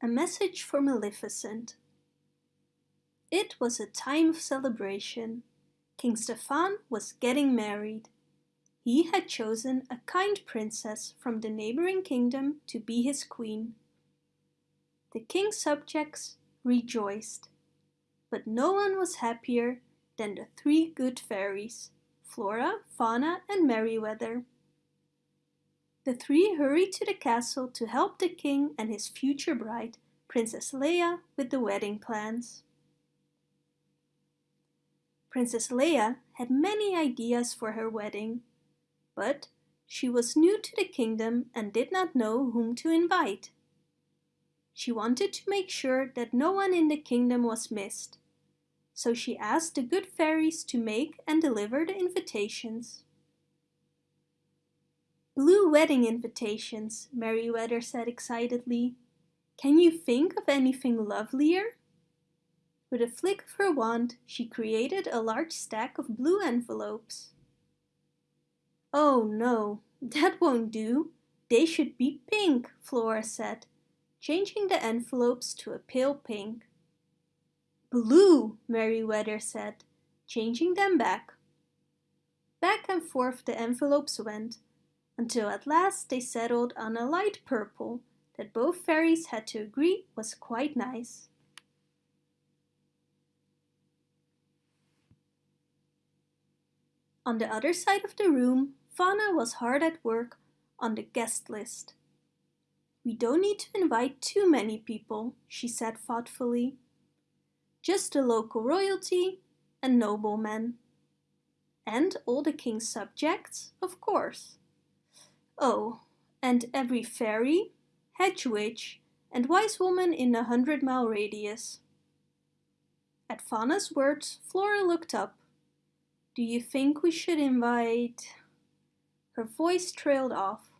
A message for Maleficent. It was a time of celebration. King Stefan was getting married. He had chosen a kind princess from the neighboring kingdom to be his queen. The king's subjects rejoiced, but no one was happier than the three good fairies, Flora, Fauna and Merryweather. The three hurried to the castle to help the king and his future bride, Princess Leah, with the wedding plans. Princess Leah had many ideas for her wedding, but she was new to the kingdom and did not know whom to invite. She wanted to make sure that no one in the kingdom was missed, so she asked the good fairies to make and deliver the invitations. Blue wedding invitations, Merryweather said excitedly. Can you think of anything lovelier? With a flick of her wand, she created a large stack of blue envelopes. Oh no, that won't do. They should be pink, Flora said, changing the envelopes to a pale pink. Blue, Merryweather said, changing them back. Back and forth the envelopes went, until at last they settled on a light purple that both fairies had to agree was quite nice. On the other side of the room, Fauna was hard at work on the guest list. We don't need to invite too many people, she said thoughtfully. Just the local royalty and noblemen. And all the king's subjects, of course. Oh, and every fairy, hedge witch, and wise woman in a hundred mile radius. At Fauna's words, Flora looked up. Do you think we should invite... Her voice trailed off.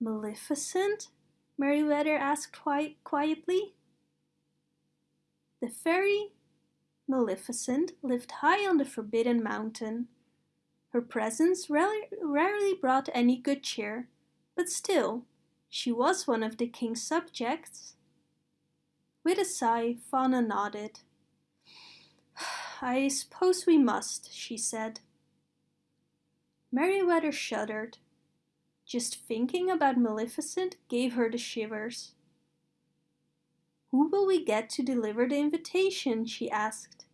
Maleficent? Merryweather asked quite quietly. The fairy Maleficent lived high on the Forbidden Mountain. Her presence rarely brought any good cheer, but still, she was one of the king's subjects. With a sigh, Fauna nodded. I suppose we must, she said. Merryweather shuddered. Just thinking about Maleficent gave her the shivers. Who will we get to deliver the invitation? she asked.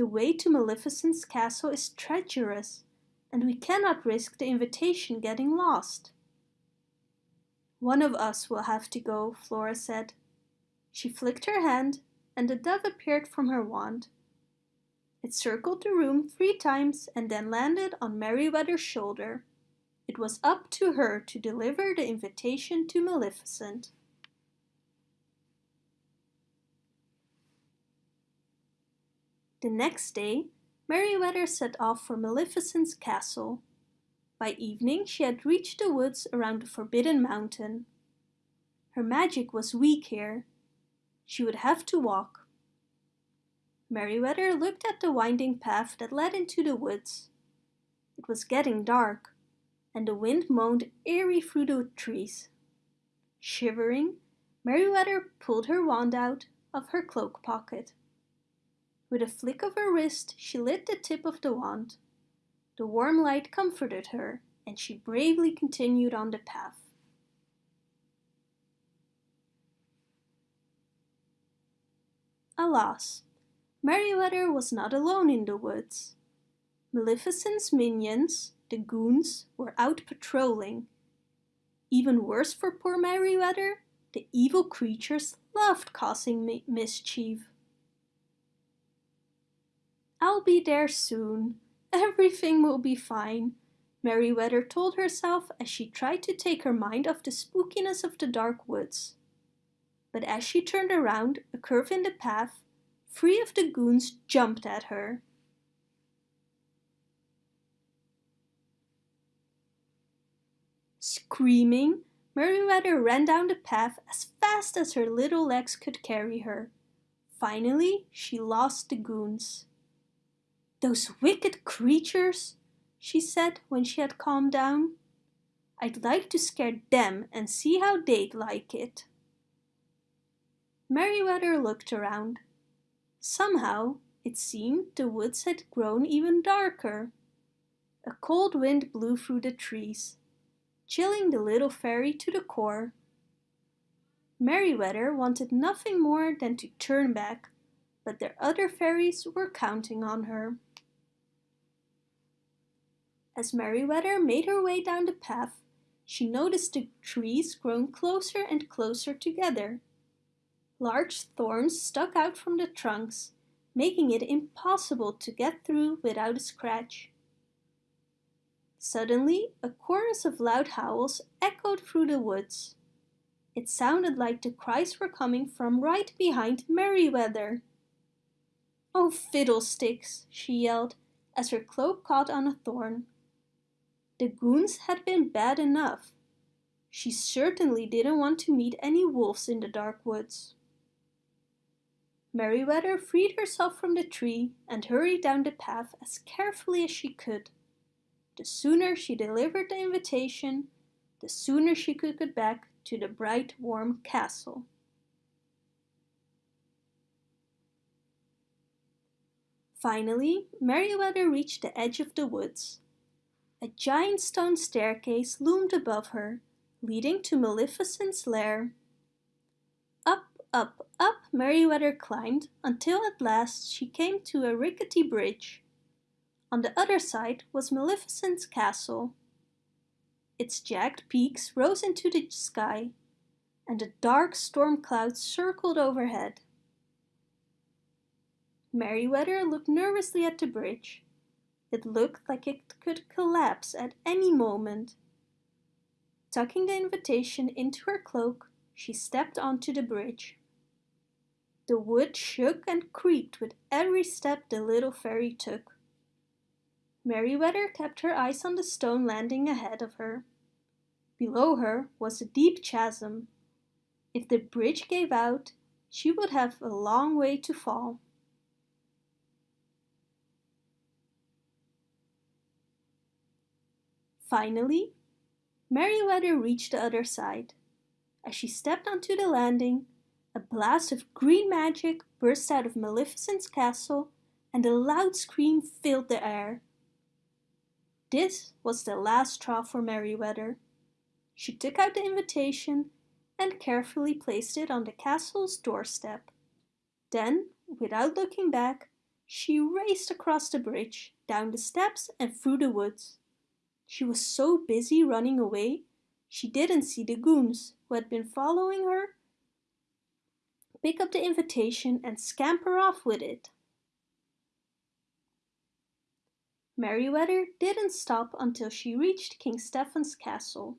The way to Maleficent's castle is treacherous, and we cannot risk the invitation getting lost. One of us will have to go, Flora said. She flicked her hand, and a dove appeared from her wand. It circled the room three times and then landed on Merryweather's shoulder. It was up to her to deliver the invitation to Maleficent. The next day, Merryweather set off for Maleficent's castle. By evening she had reached the woods around the Forbidden Mountain. Her magic was weak here. She would have to walk. Merryweather looked at the winding path that led into the woods. It was getting dark, and the wind moaned eerie through the trees. Shivering, Merryweather pulled her wand out of her cloak pocket. With a flick of her wrist, she lit the tip of the wand. The warm light comforted her, and she bravely continued on the path. Alas, Merryweather was not alone in the woods. Maleficent's minions, the goons, were out patrolling. Even worse for poor Merryweather, the evil creatures loved causing mischief. I'll be there soon. Everything will be fine, Merryweather told herself as she tried to take her mind off the spookiness of the dark woods. But as she turned around a curve in the path, three of the goons jumped at her. Screaming, Merryweather ran down the path as fast as her little legs could carry her. Finally, she lost the goons. Those wicked creatures, she said when she had calmed down. I'd like to scare them and see how they'd like it. Merryweather looked around. Somehow, it seemed the woods had grown even darker. A cold wind blew through the trees, chilling the little fairy to the core. Merryweather wanted nothing more than to turn back, but their other fairies were counting on her. As Merryweather made her way down the path, she noticed the trees growing closer and closer together. Large thorns stuck out from the trunks, making it impossible to get through without a scratch. Suddenly, a chorus of loud howls echoed through the woods. It sounded like the cries were coming from right behind Merryweather. Oh, fiddlesticks, she yelled as her cloak caught on a thorn. The goons had been bad enough. She certainly didn't want to meet any wolves in the dark woods. Merryweather freed herself from the tree and hurried down the path as carefully as she could. The sooner she delivered the invitation, the sooner she could get back to the bright warm castle. Finally, Merryweather reached the edge of the woods. A giant stone staircase loomed above her, leading to Maleficent's lair. Up, up, up Merryweather climbed until at last she came to a rickety bridge. On the other side was Maleficent's castle. Its jagged peaks rose into the sky, and dark storm cloud circled overhead. Merryweather looked nervously at the bridge. It looked like it could collapse at any moment. Tucking the invitation into her cloak, she stepped onto the bridge. The wood shook and creaked with every step the little fairy took. Merryweather kept her eyes on the stone landing ahead of her. Below her was a deep chasm. If the bridge gave out, she would have a long way to fall. Finally, Merryweather reached the other side. As she stepped onto the landing, a blast of green magic burst out of Maleficent's castle and a loud scream filled the air. This was the last straw for Merryweather. She took out the invitation and carefully placed it on the castle's doorstep. Then, without looking back, she raced across the bridge, down the steps and through the woods. She was so busy running away, she didn't see the goons who had been following her pick up the invitation and scamper off with it. Merryweather didn't stop until she reached King Stefan's castle.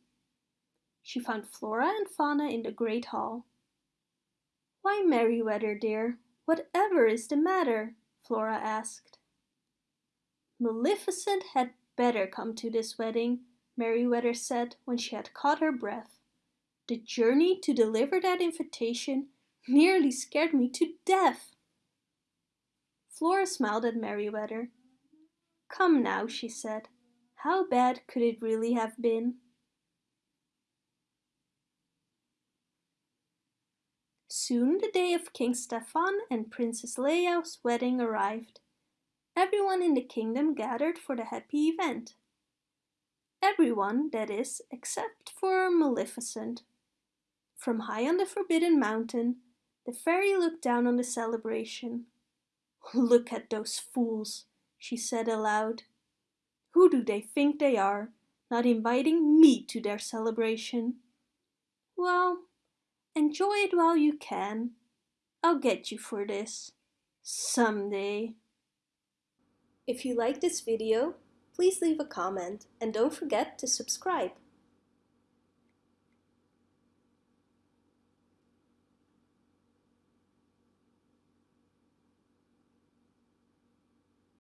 She found Flora and Fauna in the great hall. Why, Merryweather dear, whatever is the matter? Flora asked. Maleficent had better come to this wedding, Merryweather said when she had caught her breath. The journey to deliver that invitation nearly scared me to death. Flora smiled at Merryweather. Come now, she said. How bad could it really have been? Soon the day of King Stefan and Princess Leah's wedding arrived. Everyone in the kingdom gathered for the happy event. Everyone, that is, except for Maleficent. From high on the Forbidden Mountain, the fairy looked down on the celebration. Look at those fools, she said aloud. Who do they think they are, not inviting me to their celebration? Well, enjoy it while you can. I'll get you for this. Someday. If you like this video, please leave a comment and don't forget to subscribe.